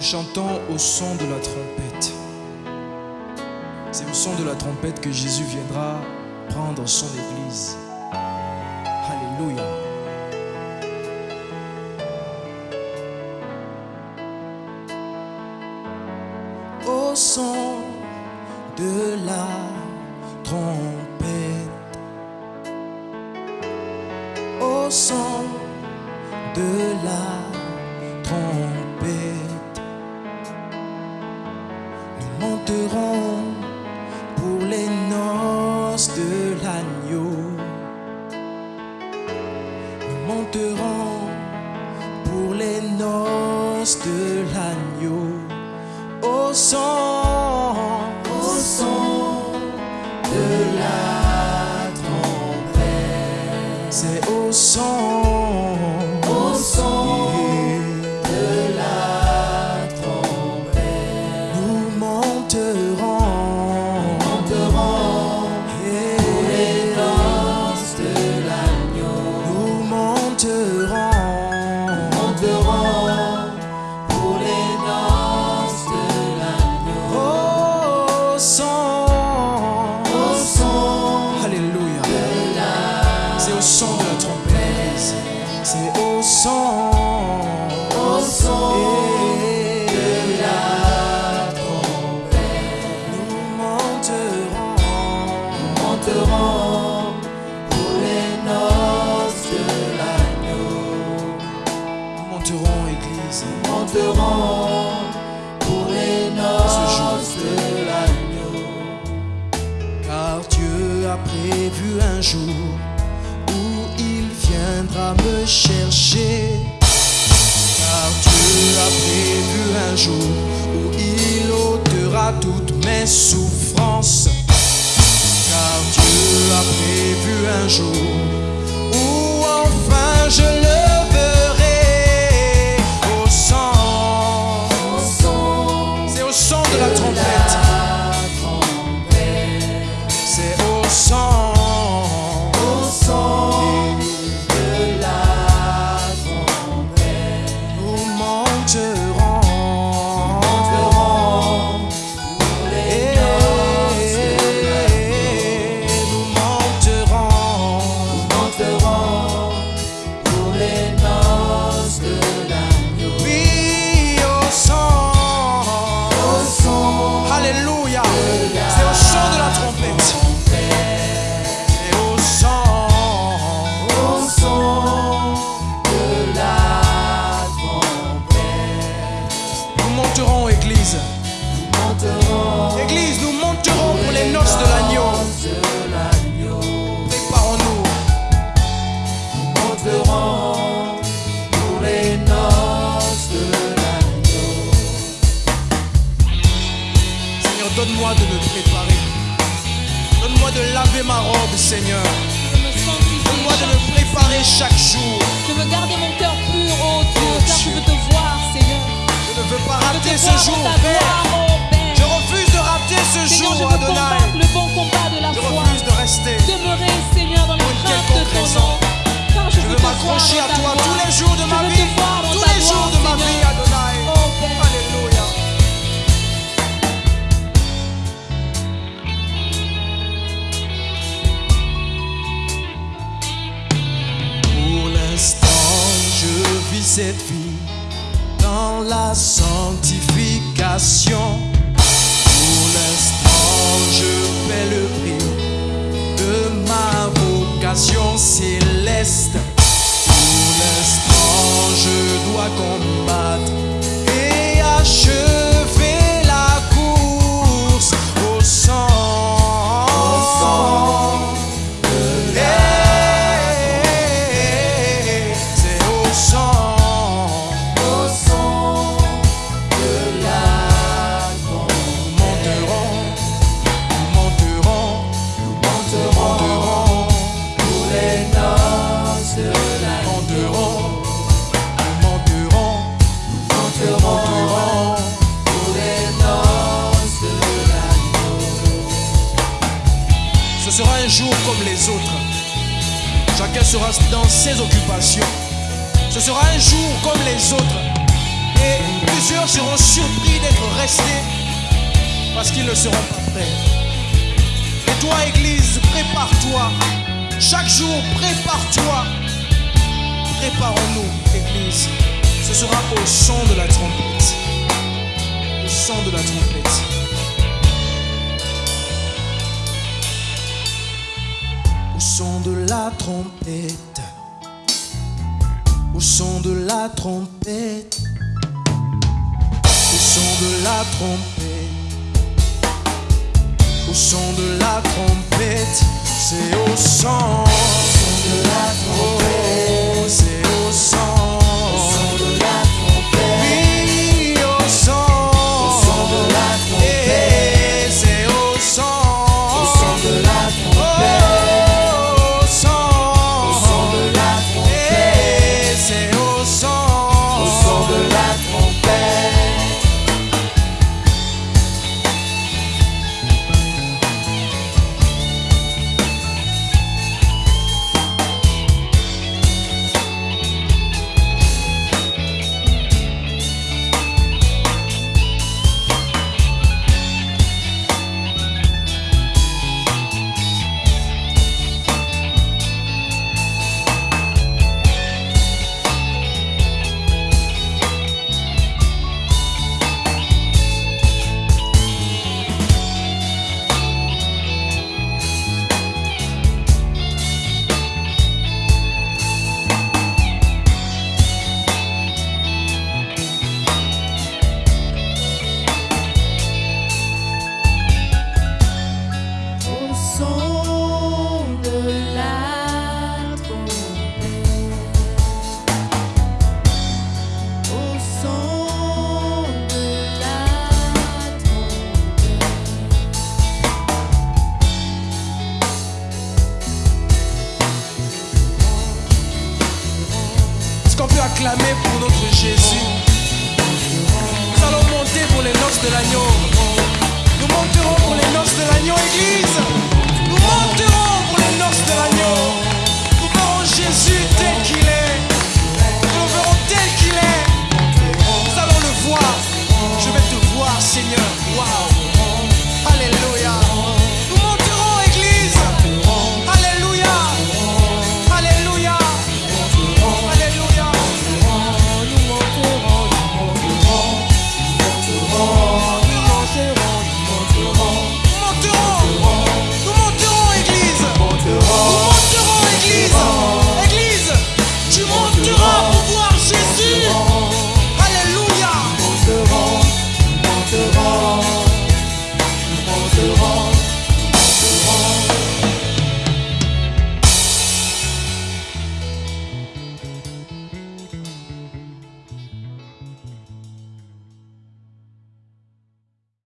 Chantons au son de la trompette. C'est au son de la trompette que Jésus viendra prendre son Église. Alléluia. Au son de la trompette. Au son de la de la trompette. Nous monterons, monterons pour les noces de l'agneau. Nous monterons, monterons pour les noces de l'agneau. Au son, au son, Alléluia. Au son Pour les noces de l'agneau. Car Dieu a prévu un jour où il viendra me chercher. Car Dieu a prévu un jour où il ôtera toutes mes souffrances. Car Dieu a prévu un jour donne-moi de me préparer. Donne-moi de laver ma robe, Seigneur. Donne-moi de me préparer chaque jour. Je veux garder mon cœur pur, oh Dieu, car je veux te voir, Seigneur. Je ne veux pas rater ce jour, Père. oh Père. Je refuse de rater ce Seigneur, je jour, veux Adonai. le bon combat de la Je foi. refuse de rester. Demeurer, Seigneur, dans les craintes de quelconque ton raison. nom. Car je, Je veux m'accrocher à toi tous les jours de Je ma vie. Céleste. Pour l'instant, je dois combattre Ce sera un jour comme les autres. Chacun sera dans ses occupations. Ce sera un jour comme les autres. Et plusieurs seront surpris d'être restés parce qu'ils ne seront pas prêts. Et toi, Église, prépare-toi. Chaque jour, prépare-toi. Préparons-nous, Église. Ce sera au son de la trompette. Au son de la trompette. Au son de la trompette. Au son de la trompette. Au son de la trompette. Au son de la trompette. C'est au son. Seigneur, wow.